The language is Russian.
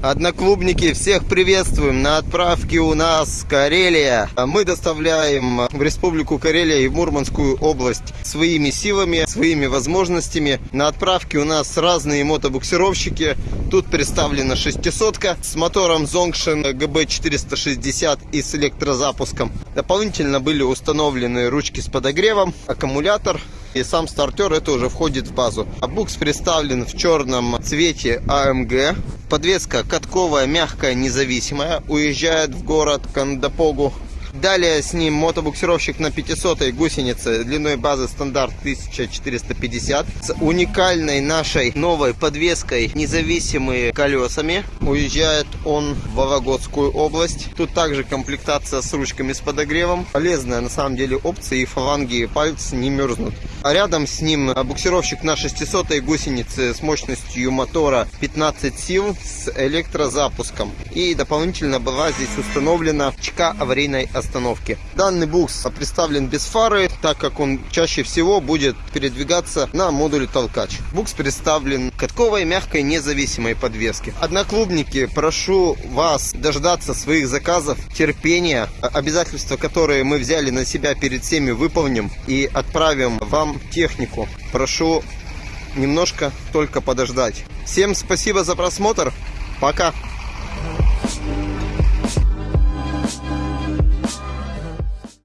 Одноклубники, всех приветствуем. На отправке у нас Карелия. Мы доставляем в Республику Карелия и в Мурманскую область своими силами, своими возможностями. На отправке у нас разные мотобуксировщики. Тут представлена 600 с мотором Zongshin GB460 и с электрозапуском. Дополнительно были установлены ручки с подогревом, аккумулятор, и сам стартер это уже входит в базу. А букс представлен в черном цвете AMG. Подвеска катковая, мягкая, независимая. Уезжает в город Кандапогу. Далее с ним мотобуксировщик на 500 гусенице длиной базы стандарт 1450 с уникальной нашей новой подвеской независимыми колесами. Уезжает он в Вологодскую область. Тут также комплектация с ручками с подогревом. Полезная на самом деле опция и фаланги и пальцы не мерзнут. А рядом с ним буксировщик на 600 гусенице с мощностью мотора 15 сил с электрозапуском. И дополнительно была здесь установлена чека аварийной остановки. Данный букс представлен без фары, так как он чаще всего будет передвигаться на модуле толкач. Букс представлен катковой мягкой независимой подвески. Одноклубники, прошу вас дождаться своих заказов, терпения, обязательства, которые мы взяли на себя перед всеми выполним и отправим вам технику. Прошу немножко только подождать. Всем спасибо за просмотр. Пока.